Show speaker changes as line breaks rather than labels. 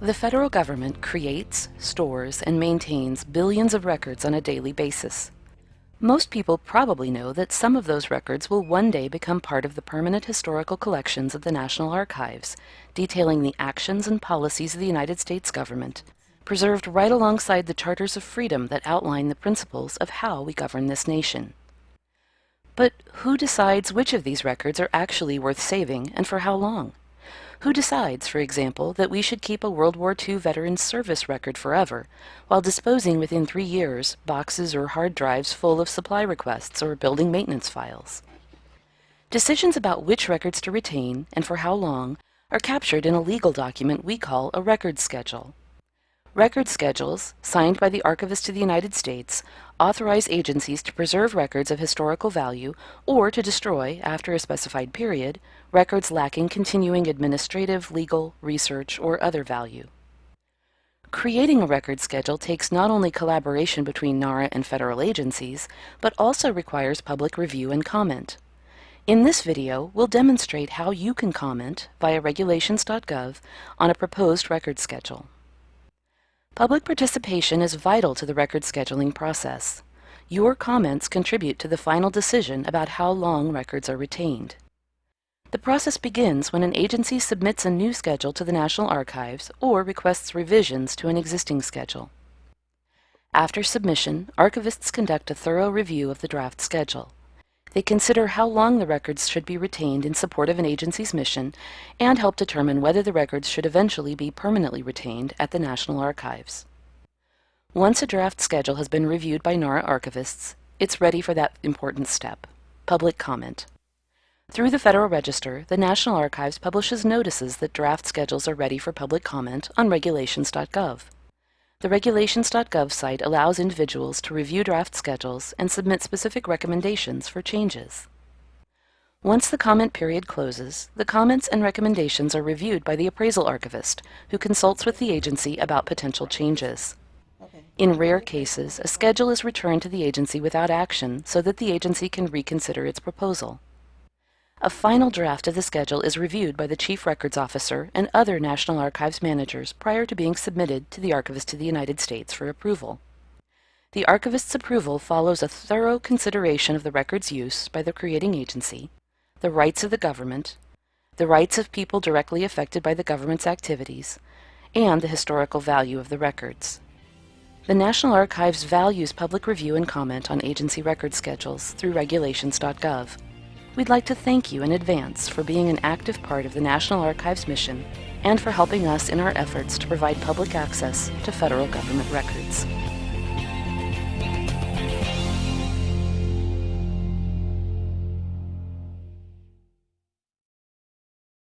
The federal government creates, stores, and maintains billions of records on a daily basis. Most people probably know that some of those records will one day become part of the permanent historical collections of the National Archives, detailing the actions and policies of the United States government, preserved right alongside the charters of freedom that outline the principles of how we govern this nation. But who decides which of these records are actually worth saving and for how long? Who decides, for example, that we should keep a World War II veteran's service record forever, while disposing within three years boxes or hard drives full of supply requests or building maintenance files? Decisions about which records to retain and for how long are captured in a legal document we call a record schedule. Record schedules, signed by the Archivist of the United States, authorize agencies to preserve records of historical value or to destroy, after a specified period, records lacking continuing administrative, legal, research, or other value. Creating a record schedule takes not only collaboration between NARA and federal agencies, but also requires public review and comment. In this video, we'll demonstrate how you can comment via regulations.gov on a proposed record schedule. Public participation is vital to the record scheduling process. Your comments contribute to the final decision about how long records are retained. The process begins when an agency submits a new schedule to the National Archives or requests revisions to an existing schedule. After submission, archivists conduct a thorough review of the draft schedule. They consider how long the records should be retained in support of an agency's mission and help determine whether the records should eventually be permanently retained at the National Archives. Once a draft schedule has been reviewed by NARA archivists, it's ready for that important step, public comment. Through the Federal Register, the National Archives publishes notices that draft schedules are ready for public comment on regulations.gov. The regulations.gov site allows individuals to review draft schedules and submit specific recommendations for changes. Once the comment period closes, the comments and recommendations are reviewed by the appraisal archivist, who consults with the agency about potential changes. In rare cases, a schedule is returned to the agency without action so that the agency can reconsider its proposal. A final draft of the schedule is reviewed by the Chief Records Officer and other National Archives managers prior to being submitted to the Archivist of the United States for approval. The Archivist's approval follows a thorough consideration of the record's use by the creating agency, the rights of the government, the rights of people directly affected by the government's activities, and the historical value of the records. The National Archives values public review and comment on agency record schedules through regulations.gov. We'd like to thank you in advance for being an active part of the National Archives mission and for helping us in our efforts to provide public access to federal government records.